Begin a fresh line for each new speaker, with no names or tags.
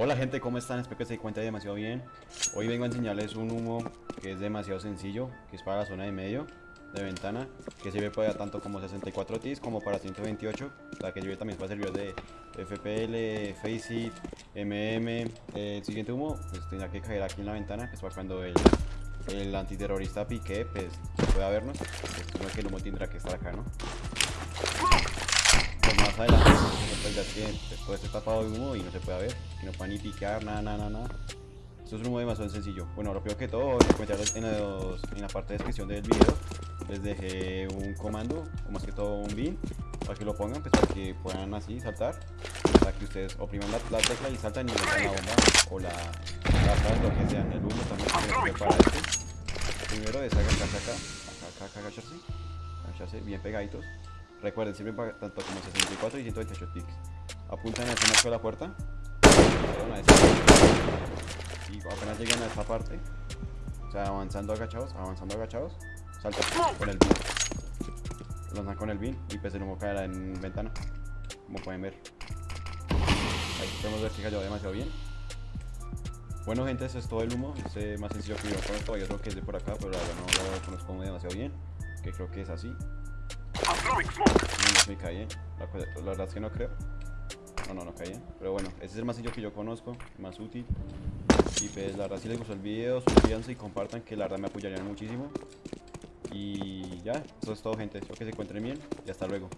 Hola gente, ¿cómo están? Espero que se encuentren demasiado bien. Hoy vengo a enseñarles un humo que es demasiado sencillo, que es para la zona de medio de ventana, que sirve para tanto como 64 TIS como para 128, la que sirve también para servidores de FPL, Faceit, MM. El siguiente humo pues tendría que caer aquí en la ventana, que es para cuando el, antiterrorista pique, pues pueda vernos. Pues, no que el humo tendrá que estar acá, ¿no? Pues más adelante, pues ya es que pues, puede estar tapado de humo y no se puede ver, no pueda ni picar, nada, nada, nada. Esto es un humo demasiado sencillo. Bueno, lo primero que todo, en, los, en la parte de descripción del video les dejé un comando, o más que todo un bin, para que lo pongan, pues para que puedan así saltar, para que ustedes opriman la, la tecla y saltan y metan la bomba o la, lo que sea, el humo también para este. Primero es acá, acá, acá, acá, agacharse, agacharse bien pegaditos. Recuerden, sirven para tanto como 64 y 128 ticks. Apuntan en el marco de la puerta. Y apenas llegan a esta parte, o sea, avanzando agachados, avanzando agachados, salta con el bin. Lanzan con el bin y pues el humo caerá en ventana, como pueden ver. Ahí podemos ver que cayó demasiado bien. Bueno gente, ese es todo el humo, este es más sencillo que yo conozco, hay otro que es de por acá, pero no lo conozco demasiado bien, que creo que es así. No, me caí, eh. la, la, verdad es que no creo. No, no, no caí. Eh. Pero bueno, ese es el masillo que yo conozco, más útil. Y pues la verdad si les gustó el video, suscríbanse y compartan que la verdad me apoyarían muchísimo. Y ya, eso es todo gente. Espero que se encuentren bien y hasta luego.